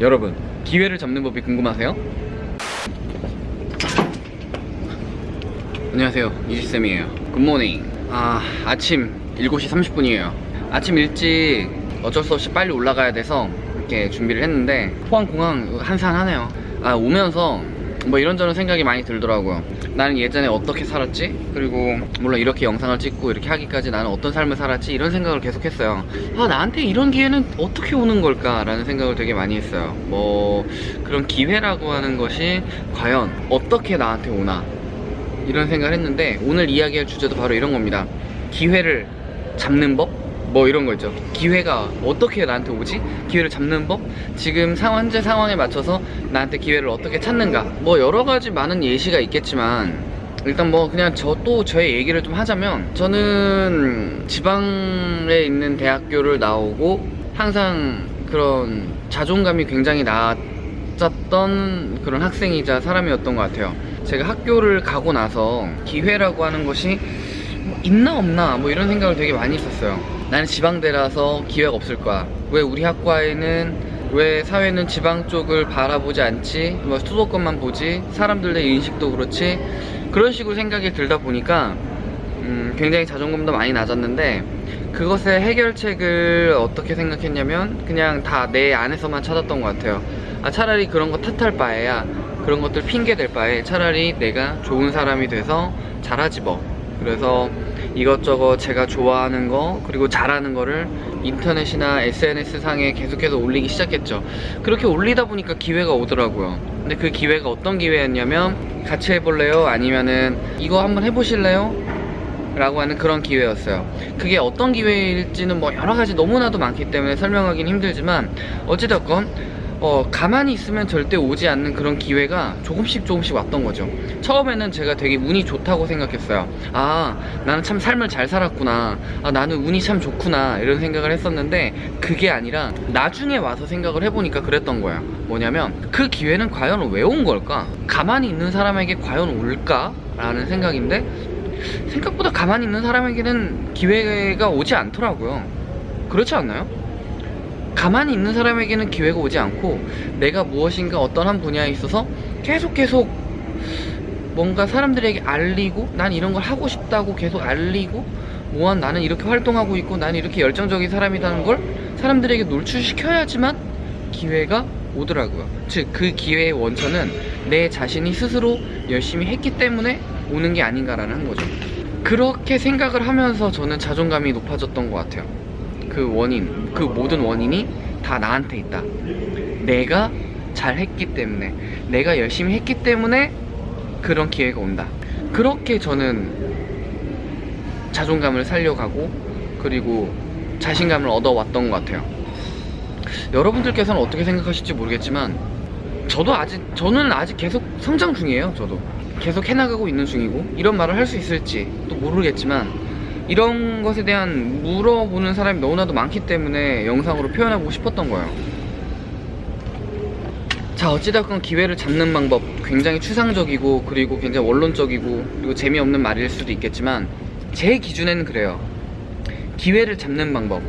여러분 기회를 잡는 법이 궁금하세요? 안녕하세요. 이지쌤이에요. 굿모닝 아 아침 7시 30분이에요. 아침 일찍 어쩔 수 없이 빨리 올라가야 돼서 이렇게 준비를 했는데 포항공항 한산하네요. 아 오면서 뭐 이런저런 생각이 많이 들더라고요 나는 예전에 어떻게 살았지? 그리고 물론 이렇게 영상을 찍고 이렇게 하기까지 나는 어떤 삶을 살았지? 이런 생각을 계속 했어요 아 나한테 이런 기회는 어떻게 오는 걸까? 라는 생각을 되게 많이 했어요 뭐 그런 기회라고 하는 것이 과연 어떻게 나한테 오나 이런 생각을 했는데 오늘 이야기할 주제도 바로 이런 겁니다 기회를 잡는 법? 뭐 이런 거 있죠 기회가 어떻게 나한테 오지? 기회를 잡는 법? 지금 상황, 현재 상황에 맞춰서 나한테 기회를 어떻게 찾는가 뭐 여러 가지 많은 예시가 있겠지만 일단 뭐 그냥 저 또 저의 얘기를 좀 하자면 저는 지방에 있는 대학교를 나오고 항상 그런 자존감이 굉장히 낮았던 그런 학생이자 사람이었던 것 같아요 제가 학교를 가고 나서 기회라고 하는 것이 뭐 있나 없나 뭐 이런 생각을 되게 많이 했었어요 나는 지방대라서 기회가 없을 거야. 왜 우리 학과에는 왜 사회는 지방 쪽을 바라보지 않지? 뭐 수도권만 보지? 사람들의 인식도 그렇지? 그런 식으로 생각이 들다 보니까 음, 굉장히 자존감도 많이 낮았는데 그것의 해결책을 어떻게 생각했냐면 그냥 다 내 안에서만 찾았던 것 같아요. 아 차라리 그런 거 탓할 바에야 그런 것들 핑계 댈 바에 차라리 내가 좋은 사람이 돼서 잘하지 뭐. 그래서 이것저것 제가 좋아하는 거 그리고 잘하는 거를 인터넷이나 SNS 상에 계속해서 올리기 시작했죠 그렇게 올리다 보니까 기회가 오더라고요 근데 그 기회가 어떤 기회였냐면 같이 해볼래요? 아니면은 이거 한번 해보실래요? 라고 하는 그런 기회였어요 그게 어떤 기회일지는 뭐 여러가지 너무나도 많기 때문에 설명하기는 힘들지만 어찌됐건 어, 가만히 있으면 절대 오지 않는 그런 기회가 조금씩 조금씩 왔던 거죠. 처음에는 제가 되게 운이 좋다고 생각했어요. 아 나는 참 삶을 잘 살았구나. 아 나는 운이 참 좋구나. 이런 생각을 했었는데 그게 아니라 나중에 와서 생각을 해보니까 그랬던 거야. 뭐냐면 그 기회는 과연 왜 온 걸까? 가만히 있는 사람에게 과연 올까? 라는 생각인데 생각보다 가만히 있는 사람에게는 기회가 오지 않더라고요. 그렇지 않나요? 가만히 있는 사람에게는 기회가 오지 않고 내가 무엇인가 어떤 한 분야에 있어서 계속 계속 뭔가 사람들에게 알리고 난 이런 걸 하고 싶다고 계속 알리고 뭐한 나는 이렇게 활동하고 있고 나는 이렇게 열정적인 사람이라는 걸 사람들에게 노출시켜야지만 기회가 오더라고요. 즉 그 기회의 원천은 내 자신이 스스로 열심히 했기 때문에 오는 게 아닌가라는 거죠. 그렇게 생각을 하면서 저는 자존감이 높아졌던 것 같아요 그 원인, 그 모든 원인이 다 나한테 있다. 내가 잘했기 때문에 내가 열심히 했기 때문에 그런 기회가 온다. 그렇게 저는 자존감을 살려가고 그리고 자신감을 얻어왔던 것 같아요. 여러분들께서는 어떻게 생각하실지 모르겠지만 저도 아직 저는 아직 계속 성장 중이에요 저도. 계속 해나가고 있는 중이고 이런 말을 할 수 있을지 또 모르겠지만 이런 것에 대한 물어보는 사람이 너무나도 많기 때문에 영상으로 표현하고 싶었던 거예요. 자 어찌됐건 기회를 잡는 방법 굉장히 추상적이고 그리고 굉장히 원론적이고 그리고 재미없는 말일 수도 있겠지만 제 기준에는 그래요. 기회를 잡는 방법.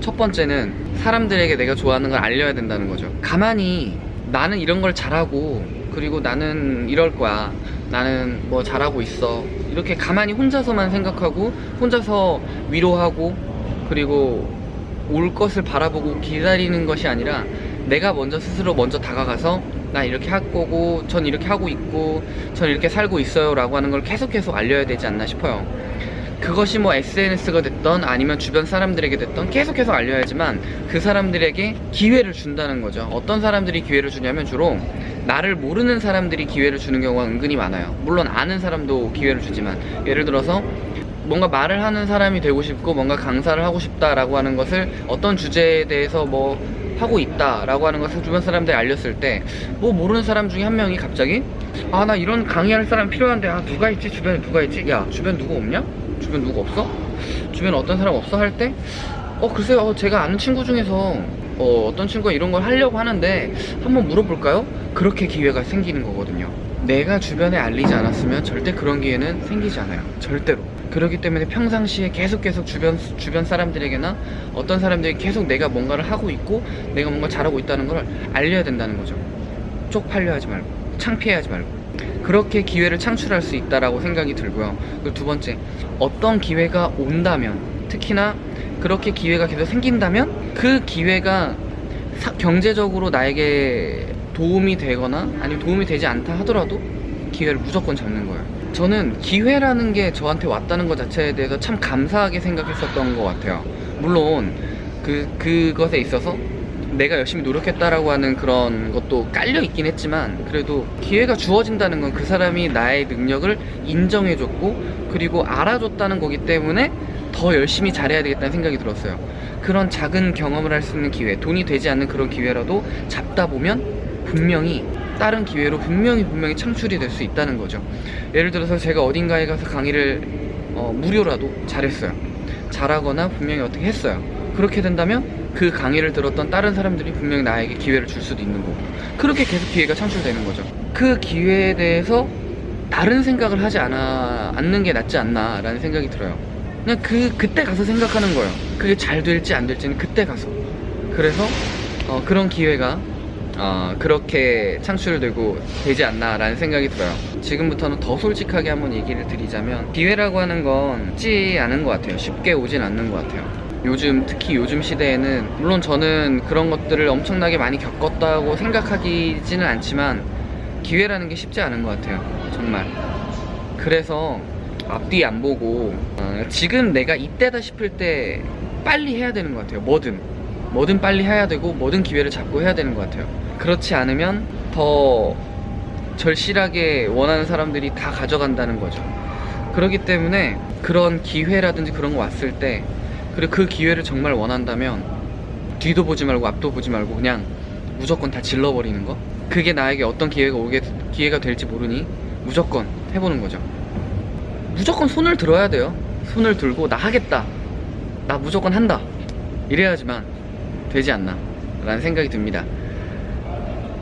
첫 번째는 사람들에게 내가 좋아하는 걸 알려야 된다는 거죠. 가만히 나는 이런 걸 잘하고 그리고 나는 이럴 거야. 나는 뭐 잘하고 있어 이렇게 가만히 혼자서만 생각하고 혼자서 위로하고 그리고 올 것을 바라보고 기다리는 것이 아니라 내가 먼저 스스로 먼저 다가가서 나 이렇게 할 거고 전 이렇게 하고 있고 전 이렇게 살고 있어요 라고 하는 걸 계속 계속 알려야 되지 않나 싶어요. 그것이 뭐 SNS가 됐던 아니면 주변 사람들에게 됐던 계속해서 알려야지만 그 사람들에게 기회를 준다는 거죠. 어떤 사람들이 기회를 주냐면 주로 나를 모르는 사람들이 기회를 주는 경우가 은근히 많아요. 물론 아는 사람도 기회를 주지만 예를 들어서 뭔가 말을 하는 사람이 되고 싶고 뭔가 강사를 하고 싶다라고 하는 것을 어떤 주제에 대해서 뭐 하고 있다라고 하는 것을 주변 사람들이 알렸을 때 뭐 모르는 사람 중에 한 명이 갑자기 아 나 이런 강의할 사람 필요한데 아 누가 있지? 주변에 누가 있지? 야 주변 누구 없냐? 주변 누구 없어? 주변에 어떤 사람 없어? 할 때? 어 글쎄요. 어, 제가 아는 친구 중에서 어, 어떤 친구가 이런 걸 하려고 하는데 한번 물어볼까요? 그렇게 기회가 생기는 거거든요. 내가 주변에 알리지 않았으면 절대 그런 기회는 생기지 않아요. 절대로. 그렇기 때문에 평상시에 계속 계속 주변 주변 사람들에게나 어떤 사람들이 계속 내가 뭔가를 하고 있고 내가 뭔가 잘하고 있다는 걸 알려야 된다는 거죠. 쪽팔려 하지 말고 창피해하지 말고 그렇게 기회를 창출할 수 있다라고 생각이 들고요. 그리고 두 번째 어떤 기회가 온다면 특히나 그렇게 기회가 계속 생긴다면 그 기회가 사- 경제적으로 나에게 도움이 되거나 아니면 도움이 되지 않다 하더라도 기회를 무조건 잡는 거예요. 저는 기회라는 게 저한테 왔다는 것 자체에 대해서 참 감사하게 생각했었던 것 같아요. 물론 그 그것에 있어서 내가 열심히 노력했다라고 하는 그런 것도 깔려 있긴 했지만 그래도 기회가 주어진다는 건 그 사람이 나의 능력을 인정해줬고 그리고 알아줬다는 거기 때문에 더 열심히 잘해야 되겠다는 생각이 들었어요. 그런 작은 경험을 할 수 있는 기회, 돈이 되지 않는 그런 기회라도 잡다 보면 분명히 다른 기회로 분명히 분명히 창출이 될 수 있다는 거죠. 예를 들어서 제가 어딘가에 가서 강의를 어, 무료라도 잘했어요. 잘하거나 분명히 어떻게 했어요. 그렇게 된다면 그 강의를 들었던 다른 사람들이 분명히 나에게 기회를 줄 수도 있는 거고 그렇게 계속 기회가 창출되는 거죠. 그 기회에 대해서 다른 생각을 하지 않아 않는 게 낫지 않나 라는 생각이 들어요. 그냥 그 그때 가서 생각하는 거예요. 그게 잘 될지 안 될지는 그때 가서. 그래서 어, 그런 기회가 어, 그렇게 창출되고 되지 않나 라는 생각이 들어요. 지금부터는 더 솔직하게 한번 얘기를 드리자면 기회라고 하는 건 쉽지 않은 것 같아요. 쉽게 오진 않는 것 같아요. 요즘 특히 요즘 시대에는 물론 저는 그런 것들을 엄청나게 많이 겪었다고 생각하기지는 않지만 기회라는 게 쉽지 않은 것 같아요. 정말. 그래서 앞뒤 안 보고 어, 지금 내가 이때다 싶을 때 빨리 해야 되는 것 같아요. 뭐든 뭐든 빨리 해야 되고 뭐든 기회를 잡고 해야 되는 것 같아요. 그렇지 않으면 더 절실하게 원하는 사람들이 다 가져간다는 거죠. 그렇기 때문에 그런 기회라든지 그런 거 왔을 때 그리고 그 기회를 정말 원한다면 뒤도 보지 말고 앞도 보지 말고 그냥 무조건 다 질러버리는 거 그게 나에게 어떤 기회가 오게 기회가 될지 모르니 무조건 해보는 거죠 무조건 손을 들어야 돼요 손을 들고 나 하겠다. 나 무조건 한다. 이래야지만 되지 않나. 라는 생각이 듭니다.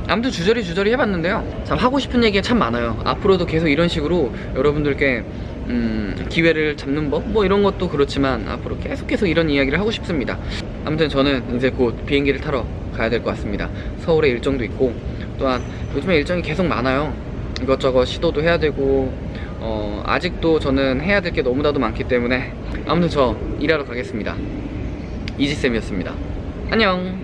아무튼 주저리 주저리 해봤는데요. 참 하고 싶은 얘기가 참 많아요. 앞으로도 계속 이런 식으로 여러분들께 음, 기회를 잡는 법? 뭐 이런 것도 그렇지만 앞으로 계속 계속 이런 이야기를 하고 싶습니다. 아무튼 저는 이제 곧 비행기를 타러 가야 될 것 같습니다. 서울에 일정도 있고 또한 요즘에 일정이 계속 많아요. 이것저것 시도도 해야 되고 어, 아직도 저는 해야 될 게 너무나도 많기 때문에 아무튼 저 일하러 가겠습니다. 이지쌤이었습니다. 안녕